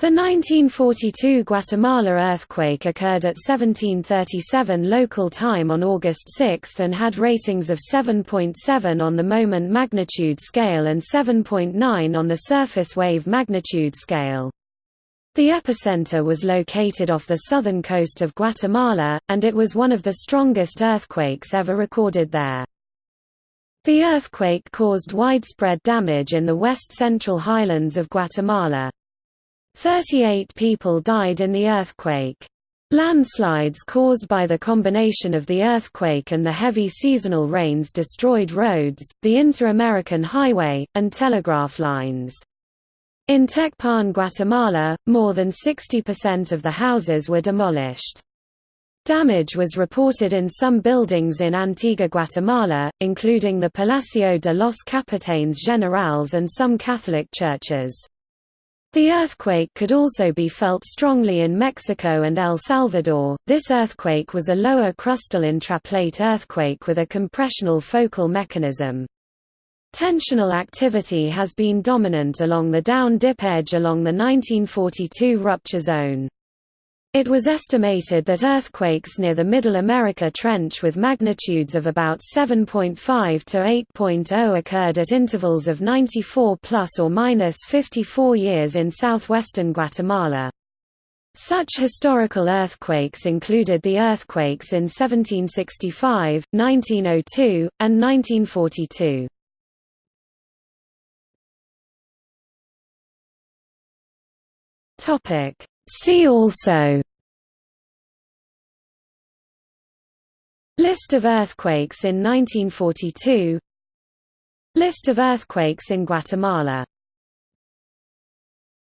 The 1942 Guatemala earthquake occurred at 1737 local time on August 6 and had ratings of 7.7 on the moment magnitude scale and 7.9 on the surface wave magnitude scale. The epicenter was located off the southern coast of Guatemala, and it was one of the strongest earthquakes ever recorded there. The earthquake caused widespread damage in the west-central highlands of Guatemala. 38 people died in the earthquake. Landslides caused by the combination of the earthquake and the heavy seasonal rains destroyed roads, the Inter-American Highway, and telegraph lines. In Tecpan, Guatemala, more than 60% of the houses were demolished. Damage was reported in some buildings in Antigua Guatemala, including the Palacio de los Capitanes Generales and some Catholic churches. The earthquake could also be felt strongly in Mexico and El Salvador. This earthquake was a lower crustal intraplate earthquake with a compressional focal mechanism. Tensional activity has been dominant along the down-dip edge along the 1942 rupture zone. It was estimated that earthquakes near the Middle America Trench with magnitudes of about 7.5 to 8.0 occurred at intervals of 94 plus or minus 54 years in southwestern Guatemala. Such historical earthquakes included the earthquakes in 1765, 1902, and 1942. Topic See also List of earthquakes in 1942 List of earthquakes in Guatemala